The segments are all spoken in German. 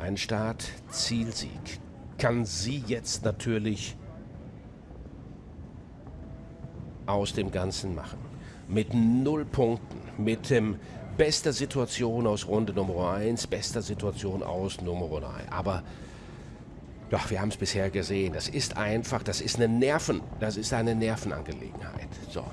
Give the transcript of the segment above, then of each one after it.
Ein Start-Zielsieg kann sie jetzt natürlich aus dem Ganzen machen. Mit null Punkten, mit dem bester Situation aus Runde Nummer 1, bester Situation aus Nummer 3. Aber doch, wir haben es bisher gesehen. Das ist einfach, das ist eine Nerven, das ist eine Nervenangelegenheit. So.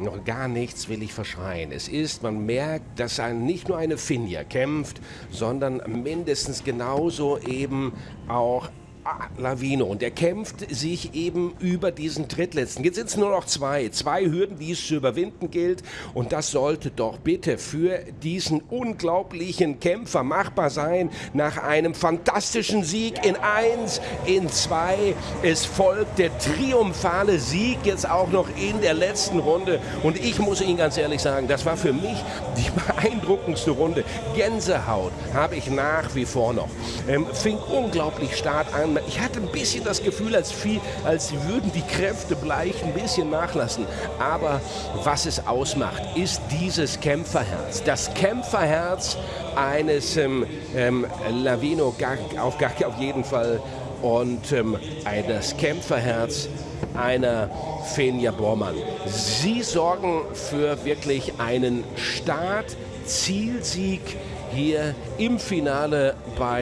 Noch gar nichts will ich verschreien. Es ist, man merkt, dass ein, nicht nur eine Finja kämpft, sondern mindestens genauso eben auch Lavino. Und er kämpft sich eben über diesen drittletzten. Jetzt sind es nur noch zwei. Zwei Hürden, die es zu überwinden gilt. Und das sollte doch bitte für diesen unglaublichen Kämpfer machbar sein. Nach einem fantastischen Sieg in 1, in 2. Es folgt der triumphale Sieg jetzt auch noch in der letzten Runde. Und ich muss Ihnen ganz ehrlich sagen, das war für mich die beeindruckendste Runde. Gänsehaut habe ich nach wie vor noch. Ähm, fing unglaublich stark an ich hatte ein bisschen das Gefühl, als, viel, als würden die Kräfte bleichen, ein bisschen nachlassen. Aber was es ausmacht, ist dieses Kämpferherz. Das Kämpferherz eines ähm, ähm, Lavino auf, auf jeden Fall und ähm, das Kämpferherz einer Fenja Bormann. Sie sorgen für wirklich einen Start-Zielsieg hier im Finale bei